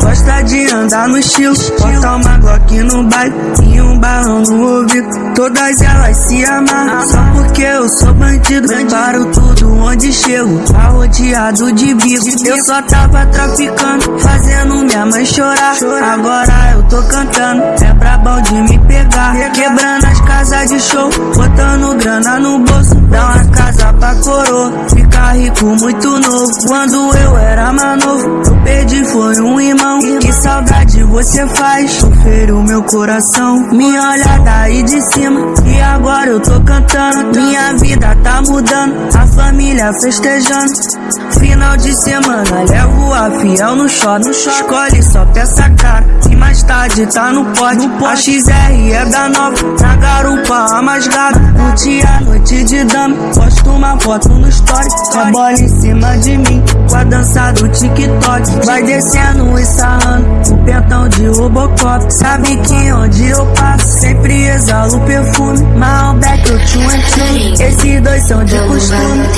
gosta de andar no estilo. Bota uma Glock no bairro e um balão no ouvido. Todas elas se amarram só porque eu sou bandido. Paro tudo onde chego, tá rodeado de bico. Eu só tava traficando, fazendo minha mãe chorar. Agora eu tô cantando, é brabão de me pegar. Quebrando as casas de show, botando grana no bolso. Dá uma casa pra coroa, ficar rico muito novo. Quando eu era foi um irmão. Que saudade você faz, sofrer o meu coração. Me olha daí de cima, e agora eu tô cantando. Minha vida tá mudando, a família festejando. Final de semana, levo a fiel no shopping. Escolhe só peça cara, e mais tarde tá no pote. A XR é da nova, De dama, posto uma foto no story. Com a bola em cima de mim, com a dança do TikTok. Vai descendo e sarrando, o pentão de Robocop. Sabe que onde eu passo, sempre exalo perfume. Malbec, eu te Esses dois são de costume.